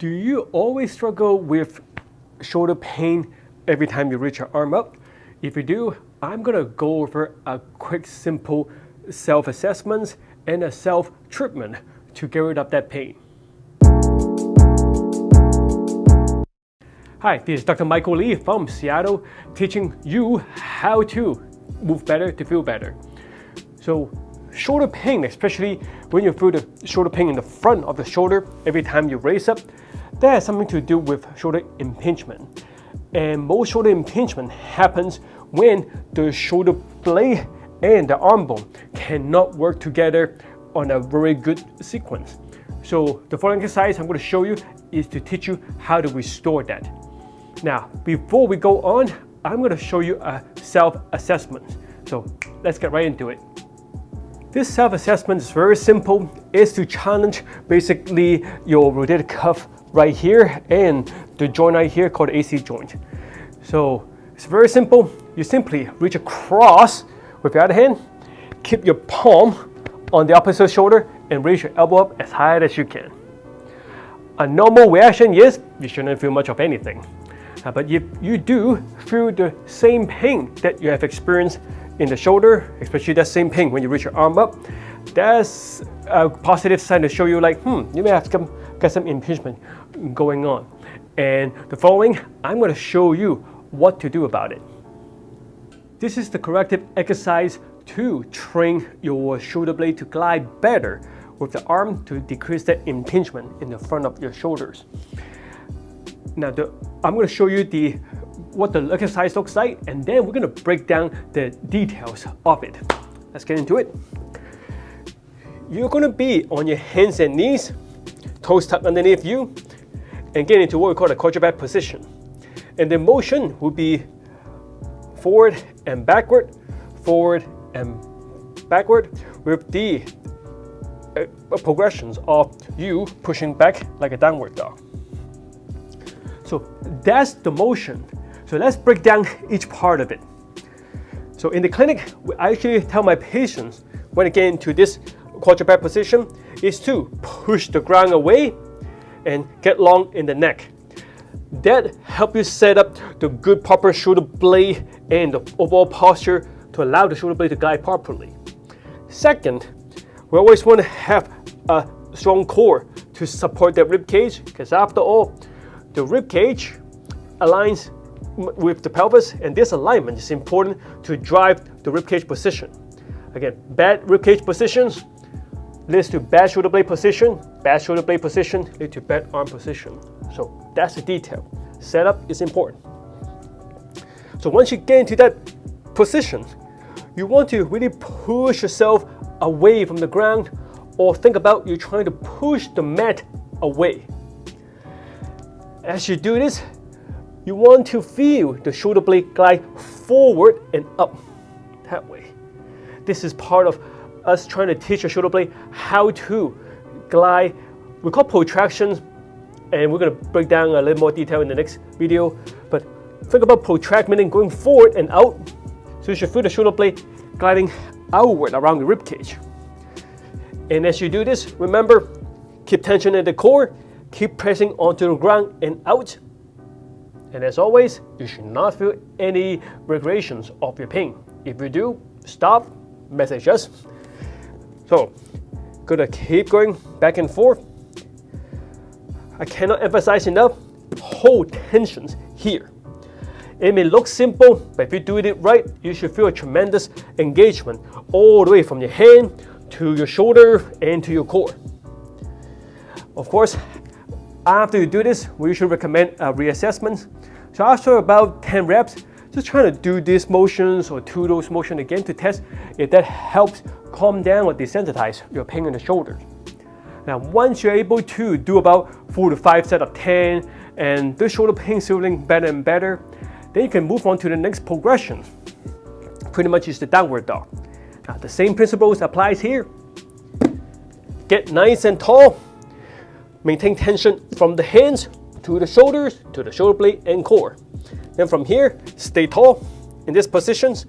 Do you always struggle with shoulder pain every time you reach your arm up? If you do, I'm gonna go over a quick, simple self-assessment and a self-treatment to get rid of that pain. Hi, this is Dr. Michael Lee from Seattle, teaching you how to move better to feel better. So shoulder pain, especially when you feel the shoulder pain in the front of the shoulder every time you raise up, that has something to do with shoulder impingement. And most shoulder impingement happens when the shoulder blade and the arm bone cannot work together on a very good sequence. So the following exercise I'm going to show you is to teach you how to restore that. Now, before we go on, I'm going to show you a self-assessment. So let's get right into it. This self-assessment is very simple. It's to challenge basically your rotator cuff right here and the joint right here called AC joint. So it's very simple. You simply reach across with your other hand, keep your palm on the opposite shoulder and raise your elbow up as high as you can. A normal reaction is you shouldn't feel much of anything. Uh, but if you do feel the same pain that you have experienced in the shoulder, especially that same pain when you reach your arm up, that's a positive sign to show you like, hmm, you may have some, got some impingement going on. And the following, I'm going to show you what to do about it. This is the corrective exercise to train your shoulder blade to glide better with the arm to decrease that impingement in the front of your shoulders. Now, the, I'm going to show you the what the exercise looks like, and then we're going to break down the details of it. Let's get into it. You're going to be on your hands and knees, toes tucked underneath you, and get into what we call the quadruped position. And the motion will be forward and backward, forward and backward, with the uh, progressions of you pushing back like a downward dog. So that's the motion. So let's break down each part of it. So in the clinic, I actually tell my patients when they get into this quadruped position is to push the ground away and get long in the neck. That help you set up the good proper shoulder blade and the overall posture to allow the shoulder blade to glide properly. Second, we always want to have a strong core to support that rib cage because after all, the rib cage aligns with the pelvis and this alignment is important to drive the rib cage position. Again, bad rib cage positions leads to bad shoulder blade position, bad shoulder blade position leads to bad arm position. So that's the detail. Setup is important. So once you get into that position, you want to really push yourself away from the ground or think about you trying to push the mat away. As you do this, you want to feel the shoulder blade glide forward and up that way. This is part of us trying to teach the shoulder blade how to glide. We call protractions, and we're going to break down a little more detail in the next video. But think about protract meaning going forward and out. So you should feel the shoulder blade gliding outward around the rib cage. And as you do this, remember, keep tension in the core Keep pressing onto the ground and out. And as always, you should not feel any regressions of your pain. If you do, stop, message us. So, gonna keep going back and forth. I cannot emphasize enough, hold tensions here. It may look simple, but if you do it right, you should feel a tremendous engagement all the way from your hand to your shoulder and to your core. Of course, after you do this, we usually recommend a reassessment. So after about 10 reps, just trying to do these motions or two those motions again to test if that helps calm down or desensitize your pain in the shoulders. Now once you're able to do about 4 to 5 sets of 10 and the shoulder pain feeling better and better, then you can move on to the next progression. Pretty much is the downward dog. Now the same principles applies here. Get nice and tall Maintain tension from the hands to the shoulders, to the shoulder blade and core. Then from here, stay tall in these positions.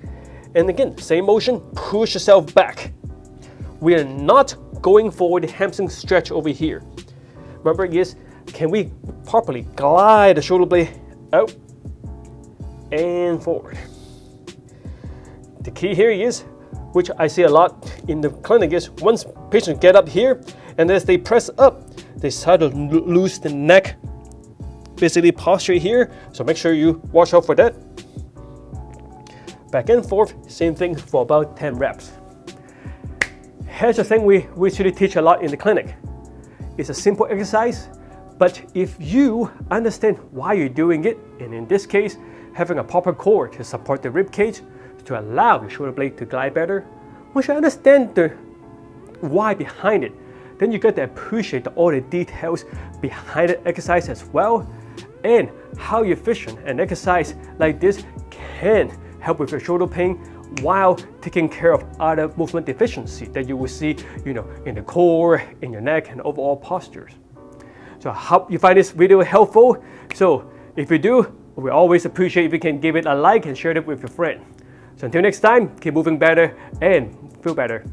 And again, same motion, push yourself back. We are not going for the hamstring stretch over here. Remember, yes, can we properly glide the shoulder blade out and forward. The key here is, which I see a lot in the clinic is once patients get up here and as they press up, they start to lose the neck, basically posture here. So make sure you watch out for that. Back and forth, same thing for about 10 reps. Here's the thing we, we actually teach a lot in the clinic. It's a simple exercise, but if you understand why you're doing it, and in this case, having a proper core to support the rib cage to allow the shoulder blade to glide better, once you understand the why behind it, then you get to appreciate all the details behind the exercise as well, and how efficient an exercise like this can help with your shoulder pain while taking care of other movement deficiency that you will see you know, in the core, in your neck, and overall postures. So I hope you find this video helpful. So if you do, we always appreciate if you can give it a like and share it with your friend. So until next time, keep moving better and feel better.